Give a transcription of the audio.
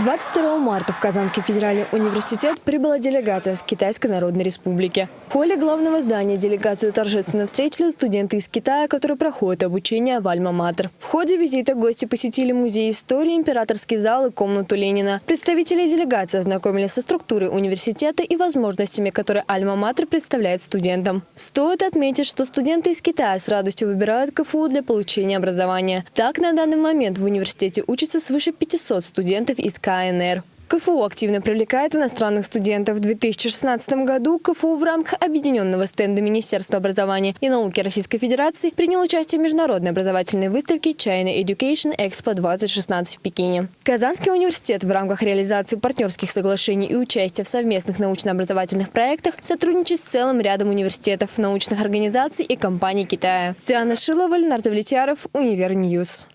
22 марта в Казанский федеральный университет прибыла делегация с Китайской Народной Республики. В холле главного здания делегацию торжественно встретили студенты из Китая, которые проходят обучение в Альма-Матер. В ходе визита гости посетили музей истории, императорский зал и комнату Ленина. Представители делегации ознакомились со структурой университета и возможностями, которые Альма-Матер представляет студентам. Стоит отметить, что студенты из Китая с радостью выбирают КФУ для получения образования. Так, на данный момент в университете учатся свыше 500 студентов из КНР. КФУ активно привлекает иностранных студентов. В 2016 году КФУ в рамках объединенного стенда Министерства образования и науки Российской Федерации принял участие в международной образовательной выставке China Education Expo 2016 в Пекине. Казанский университет в рамках реализации партнерских соглашений и участия в совместных научно-образовательных проектах сотрудничает с целым рядом университетов, научных организаций и компаний Китая. Диана Шилова, Леонард Влетьяров, Универ News.